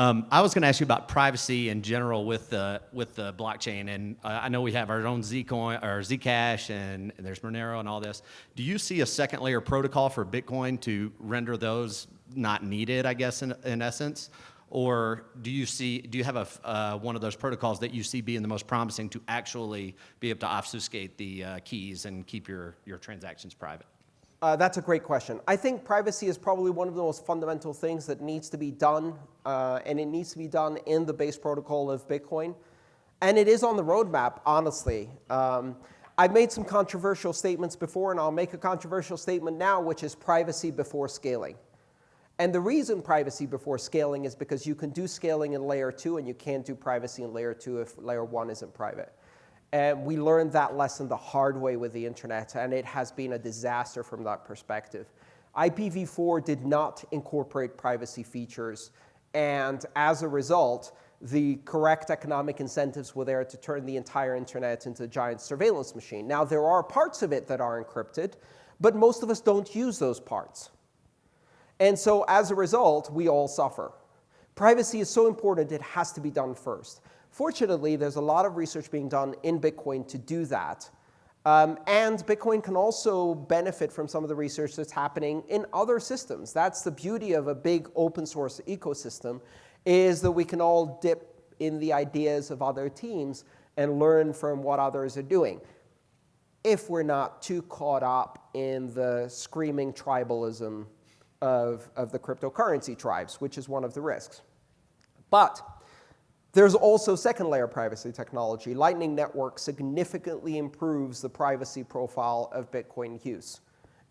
Um, I was going to ask you about privacy in general with the with the blockchain, and uh, I know we have our own Zcoin or Zcash, and, and there's Monero and all this. Do you see a second layer protocol for Bitcoin to render those not needed? I guess in, in essence, or do you see do you have a uh, one of those protocols that you see being the most promising to actually be able to obfuscate the uh, keys and keep your your transactions private? Uh, that's a great question. I think privacy is probably one of the most fundamental things that needs to be done, uh, and it needs to be done in the base protocol of Bitcoin. And it is on the roadmap, honestly. Um, I've made some controversial statements before, and I'll make a controversial statement now, which is privacy before scaling. And the reason privacy before scaling is because you can do scaling in layer 2, and you can't do privacy in layer 2 if layer 1 isn't private. And we learned that lesson the hard way with the internet, and it has been a disaster from that perspective. IPv4 did not incorporate privacy features, and as a result, the correct economic incentives were there to turn the entire internet into a giant surveillance machine. Now, there are parts of it that are encrypted, but most of us don't use those parts. And so as a result, we all suffer. Privacy is so important, it has to be done first. Fortunately, there's a lot of research being done in Bitcoin to do that. Um, and Bitcoin can also benefit from some of the research that's happening in other systems. That's the beauty of a big open source ecosystem, is that we can all dip in the ideas of other teams and learn from what others are doing, if we're not too caught up in the screaming tribalism of, of the cryptocurrency tribes, which is one of the risks. But there's also second layer privacy technology. Lightning Network significantly improves the privacy profile of Bitcoin use.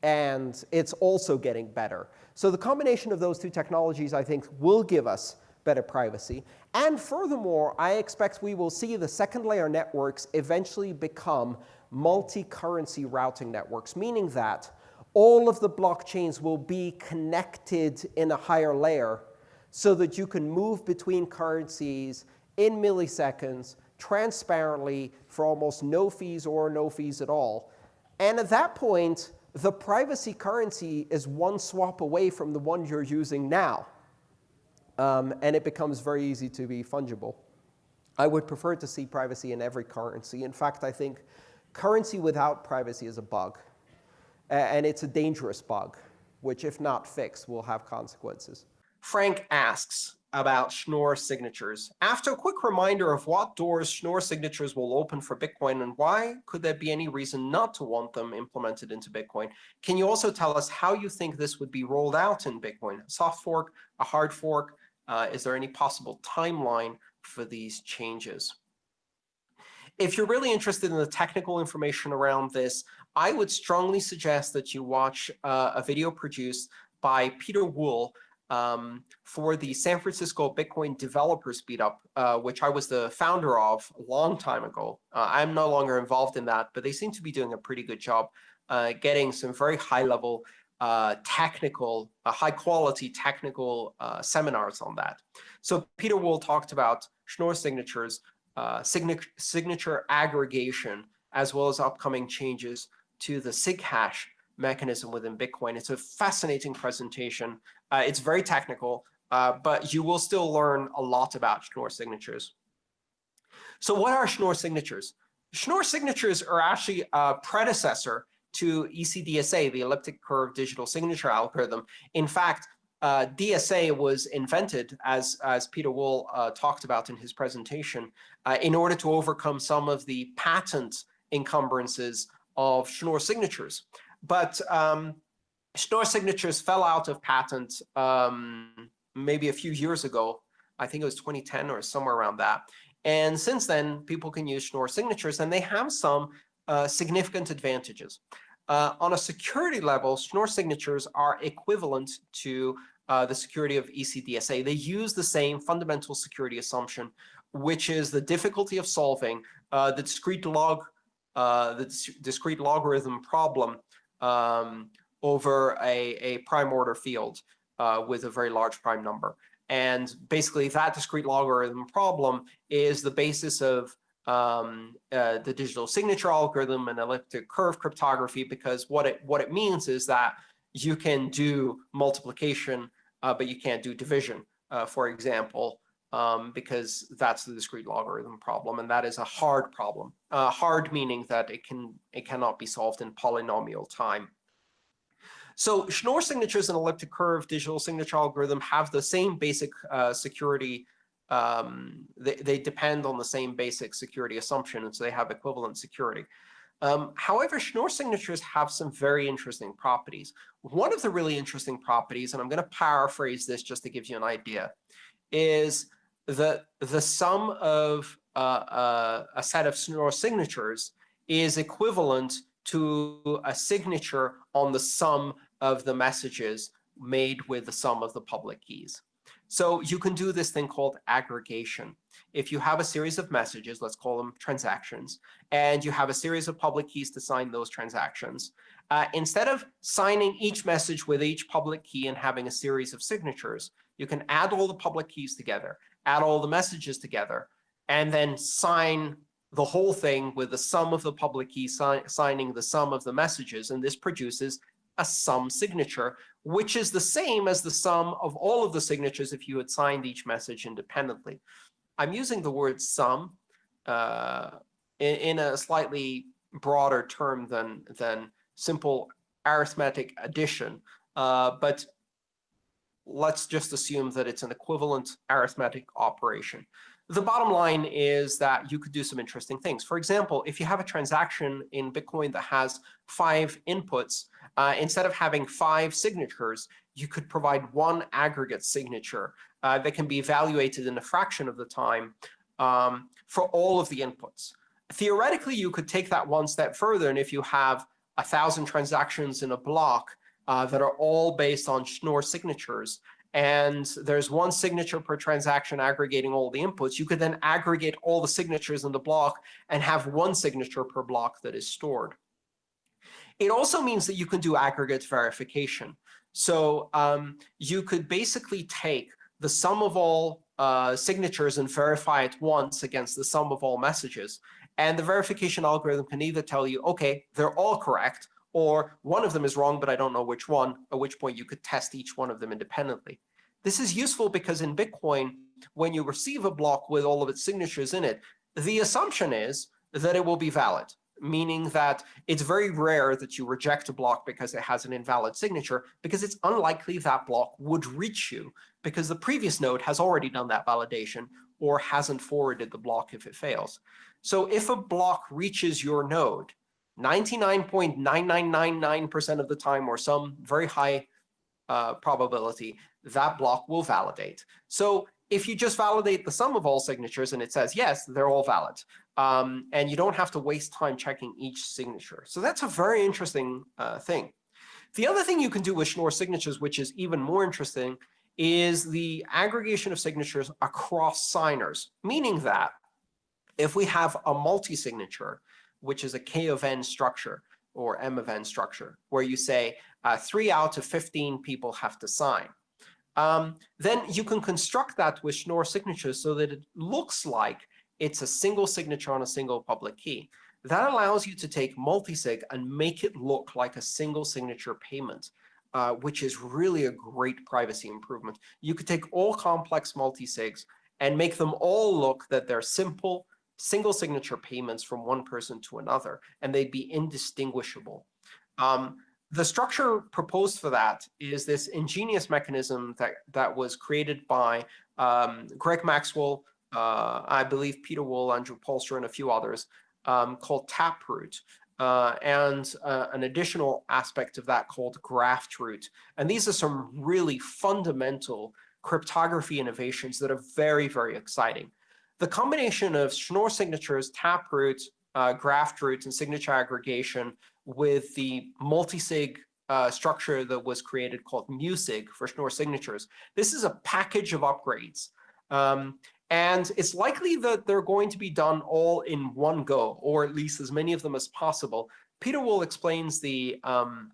And it's also getting better. So the combination of those two technologies, I think, will give us better privacy. And furthermore, I expect we will see the second layer networks eventually become multi-currency routing networks, meaning that all of the blockchains will be connected in a higher layer so that you can move between currencies in milliseconds transparently for almost no fees or no fees at all. And at that point, the privacy currency is one swap away from the one you're using now. Um, and it becomes very easy to be fungible. I would prefer to see privacy in every currency. In fact, I think currency without privacy is a bug. And it's a dangerous bug, which if not fixed, will have consequences. Frank asks about Schnorr signatures. After a quick reminder of what doors Schnorr signatures will open for Bitcoin and why could there be any reason not to want them implemented into Bitcoin, can you also tell us how you think this would be rolled out in Bitcoin? A soft fork, a hard fork? Uh, is there any possible timeline for these changes? If you're really interested in the technical information around this, I would strongly suggest that you watch uh, a video produced by Pieter Wuille um, for the San Francisco Bitcoin Developers Meetup, uh, which I was the founder of a long time ago. Uh, I'm no longer involved in that, but they seem to be doing a pretty good job uh, getting some very high-level uh, technical, uh, high-quality technical uh, seminars on that. So Pieter Wuille talked about Schnorr signatures, signature aggregation, as well as upcoming changes to the SIG hash mechanism within Bitcoin. It's a fascinating presentation. Uh, it's very technical, uh, but you will still learn a lot about Schnorr signatures. So what are Schnorr signatures? Schnorr signatures are actually a predecessor to ECDSA, the elliptic curve digital signature algorithm. In fact, uh, DSA was invented, as, as Pieter Wuille uh, talked about in his presentation, uh, in order to overcome some of the patent encumbrances of Schnorr signatures. But um, Schnorr signatures fell out of patent um, maybe a few years ago. I think it was 2010 or somewhere around that. And since then, people can use Schnorr signatures, and they have some uh, significant advantages. Uh, on a security level, Schnorr signatures are equivalent to uh, the security of ECDSA. They use the same fundamental security assumption, which is the difficulty of solving uh, the discrete log, uh, the discrete logarithm problem um, over a, a prime order field uh, with a very large prime number. And basically, that discrete logarithm problem is the basis of um, uh, the digital signature algorithm and elliptic curve cryptography, because what it what it means is that you can do multiplication, uh, but you can't do division. uh, for example, um, because that's the discrete logarithm problem, and that is a hard problem. Uh, hard meaning that it can it cannot be solved in polynomial time. So Schnorr signatures and elliptic curve digital signature algorithm have the same basic uh, security. Um, they, they depend on the same basic security assumption, and so they have equivalent security. Um, however, Schnorr signatures have some very interesting properties. One of the really interesting properties, and I'm going to paraphrase this just to give you an idea, is that the sum of uh, uh, a set of Schnorr signatures is equivalent to a signature on the sum of the messages made with the sum of the public keys. So you can do this thing called aggregation. If you have a series of messages, let's call them transactions, and you have a series of public keys to sign those transactions, uh, instead of signing each message with each public key and having a series of signatures, you can add all the public keys together, add all the messages together, and then sign the whole thing with the sum of the public key si signing the sum of the messages. And this produces a sum signature, which is the same as the sum of all of the signatures if you had signed each message independently. I'm using the word sum uh, in, in, a slightly broader term than, than simple arithmetic addition, uh, but let's just assume that it's an equivalent arithmetic operation. The bottom line is that you could do some interesting things. For example, if you have a transaction in Bitcoin that has five inputs, uh, instead of having five signatures, you could provide one aggregate signature uh, that can be evaluated in a fraction of the time um, for all of the inputs. Theoretically, you could take that one step further, and if you have a thousand transactions in a block uh, that are all based on Schnorr signatures, and there's one signature per transaction aggregating all the inputs, you could then aggregate all the signatures in the block and have one signature per block that is stored. It also means that you can do aggregate verification. So um, you could basically take the sum of all uh, signatures and verify it once against the sum of all messages. And the verification algorithm can either tell you, OK, they're all correct, or one of them is wrong, but I don't know which one, at which point you could test each one of them independently. This is useful because in Bitcoin, when you receive a block with all of its signatures in it, the assumption is that it will be valid, meaning that it's very rare that you reject a block because it has an invalid signature, because it's unlikely that block would reach you, because the previous node has already done that validation or hasn't forwarded the block if it fails. So if a block reaches your node, 99.9999% of the time or some very high uh, probability, that block will validate. So if you just validate the sum of all signatures and it says, yes, they're all valid, um, and you don't have to waste time checking each signature. So that's a very interesting uh, thing. The other thing you can do with Schnorr signatures, which is even more interesting, is the aggregation of signatures across signers, meaning that if we have a multi-signature, which is a K of n structure or M of n structure, where you say uh, 3 out of 15 people have to sign. Um, then you can construct that with Schnorr signatures so that it looks like it's a single signature on a single public key. That allows you to take multisig and make it look like a single signature payment, uh, which is really a great privacy improvement. You could take all complex multisigs and make them all look that they're simple, single signature payments from one person to another, and they'd be indistinguishable. Um, the structure proposed for that is this ingenious mechanism that, that was created by um, Greg Maxwell, uh, I believe Pieter Wuille, Andrew Poelstra, and a few others, um, called Taproot. Uh, and uh, an additional aspect of that called Graftroot. And these are some really fundamental cryptography innovations that are very, very exciting. The combination of Schnorr signatures, Taproot, uh, Graftroot, and signature aggregation with the multisig uh, structure that was created called MuSig for Schnorr signatures. This is a package of upgrades. Um, and it's likely that they're going to be done all in one go, or at least as many of them as possible. Pieter Wuille explains the um,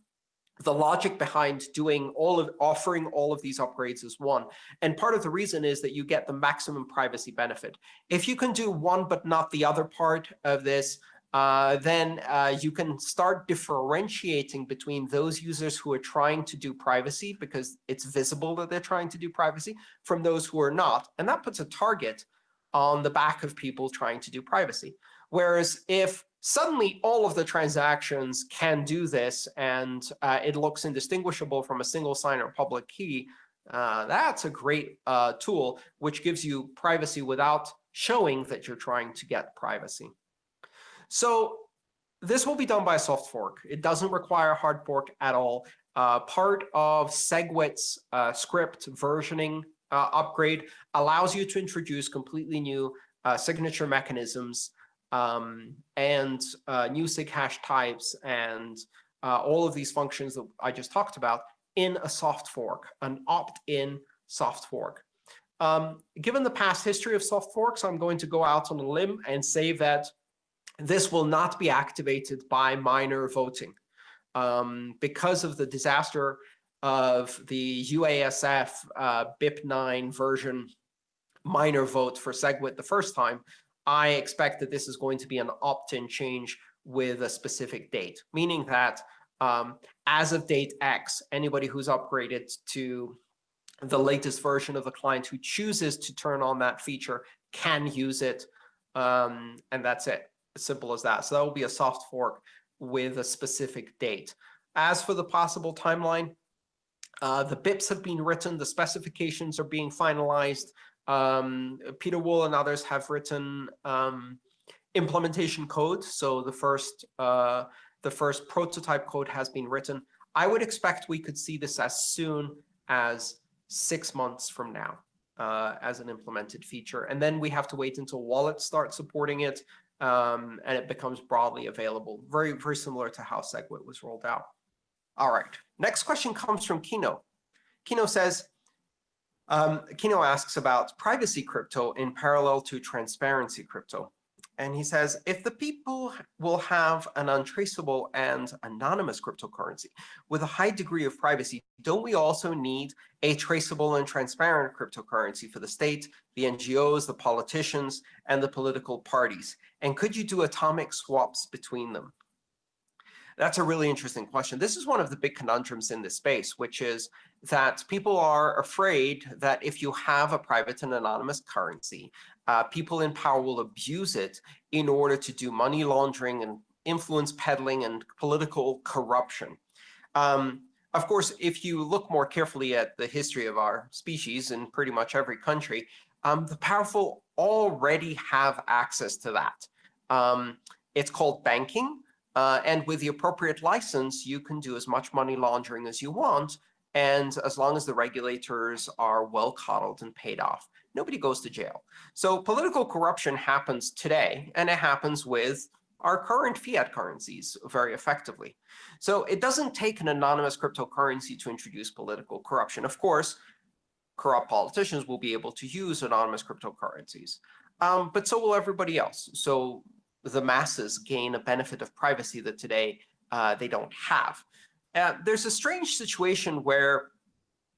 the logic behind doing all of offering all of these upgrades is one. And part of the reason is that you get the maximum privacy benefit. If you can do one but not the other part of this, uh, then uh, you can start differentiating between those users who are trying to do privacy because it's visible that they're trying to do privacy from those who are not. And that puts a target on the back of people trying to do privacy. Whereas if suddenly all of the transactions can do this and uh, it looks indistinguishable from a single sign or public key, uh, that's a great uh, tool which gives you privacy without showing that you're trying to get privacy. So this will be done by a soft fork. It doesn't require a hard fork at all. Uh, part of SegWit's uh, script versioning uh, upgrade allows you to introduce completely new uh, signature mechanisms um, and uh, new sig hash types and uh, all of these functions that I just talked about in a soft fork, an opt-in soft fork. Um, given the past history of soft forks, I'm going to go out on a limb and say that this will not be activated by miner voting. Um, because of the disaster of the UASF uh, BIP9 version miner vote for SegWit the first time, I expect that this is going to be an opt-in change with a specific date, meaning that um, as of date X, anybody who's upgraded to the latest version of the client who chooses to turn on that feature can use it, um, and that's it. As simple as that. So that will be a soft fork with a specific date. As for the possible timeline, uh, the BIPs have been written, the specifications are being finalized. Um, Pieter Wuille and others have written um, implementation code. So the first uh, the first prototype code has been written. I would expect we could see this as soon as six months from now uh, as an implemented feature. And then we have to wait until wallets start supporting it um, and it becomes broadly available, very, very similar to how SegWit was rolled out. All right, next question comes from Kino. Kino says, um, Kino asks about privacy crypto in parallel to transparency crypto. And he says, if the people will have an untraceable and anonymous cryptocurrency with a high degree of privacy, don't we also need a traceable and transparent cryptocurrency for the state, the NGOs, the politicians, and the political parties? And could you do atomic swaps between them? That's a really interesting question. This is one of the big conundrums in this space, which is that people are afraid that if you have a private and anonymous currency, uh, people in power will abuse it in order to do money laundering and influence peddling and political corruption. Um, of course, if you look more carefully at the history of our species in pretty much every country, um, the powerful already have access to that. Um, it's called banking. Uh, and with the appropriate license, you can do as much money laundering as you want. And as long as the regulators are well coddled and paid off, nobody goes to jail. So political corruption happens today, and it happens with our current fiat currencies very effectively. So it doesn't take an anonymous cryptocurrency to introduce political corruption. Of course, corrupt politicians will be able to use anonymous cryptocurrencies, um, but so will everybody else. So the masses gain a benefit of privacy that today uh, they don't have. Uh, there's a strange situation where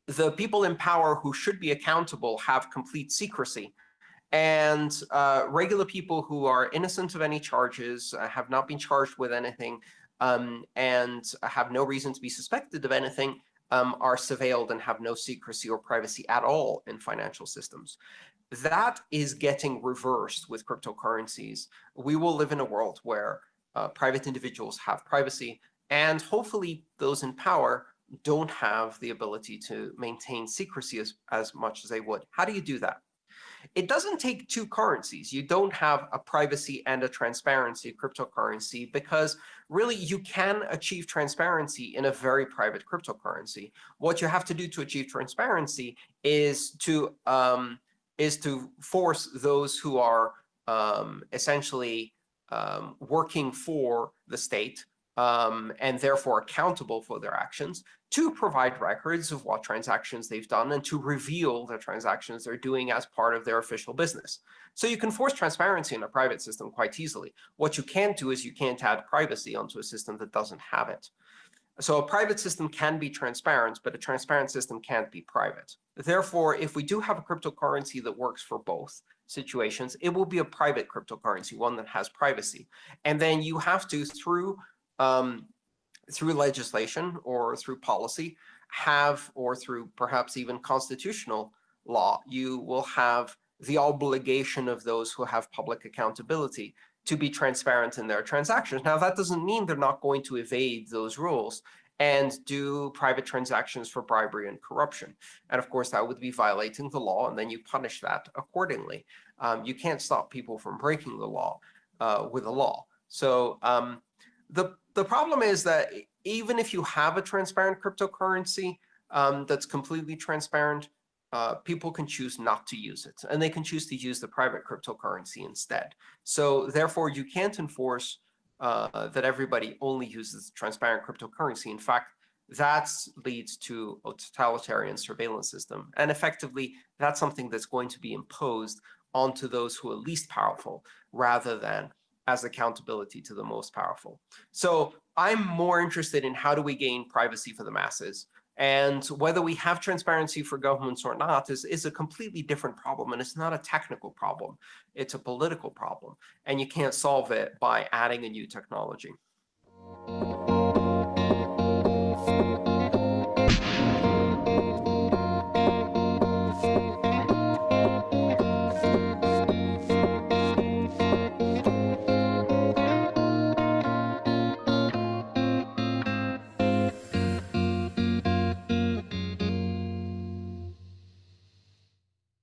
the people in power who should be accountable have complete secrecy. And uh, regular people who are innocent of any charges, uh, have not been charged with anything, um, and have no reason to be suspected of anything, um, are surveilled and have no secrecy or privacy at all in financial systems. That is getting reversed with cryptocurrencies. We will live in a world where uh, private individuals have privacy, and hopefully those in power don't have the ability to maintain secrecy as, as much as they would. How do you do that? It doesn't take two currencies. You don't have a privacy and a transparency cryptocurrency because really you can achieve transparency in a very private cryptocurrency. What you have to do to achieve transparency is to um, is to force those who are um, essentially um, working for the state um, and therefore accountable for their actions to provide records of what transactions they've done and to reveal the transactions they're doing as part of their official business. So you can force transparency in a private system quite easily. What you can't do is you can't add privacy onto a system that doesn't have it. So a private system can be transparent, but a transparent system can't be private. Therefore, if we do have a cryptocurrency that works for both situations, it will be a private cryptocurrency, one that has privacy. And then you have to, through um, through legislation or through policy, have, or through perhaps even constitutional law, you will have the obligation of those who have public accountability to be transparent in their transactions. Now, that doesn't mean they're not going to evade those rules and do private transactions for bribery and corruption. And of course, that would be violating the law, and then you punish that accordingly. Um, you can't stop people from breaking the law uh, with a law. So um, the, the problem is that even if you have a transparent cryptocurrency um, that's completely transparent, uh, people can choose not to use it, and they can choose to use the private cryptocurrency instead. So therefore, you can't enforce uh, that everybody only uses transparent cryptocurrency. In fact, that leads to a totalitarian surveillance system. And effectively, that's something that's going to be imposed onto those who are least powerful rather than as accountability to the most powerful. So I'm more interested in how do we gain privacy for the masses and whether we have transparency for governments or not is, is a completely different problem. And it's not a technical problem. It's a political problem. And you can't solve it by adding a new technology.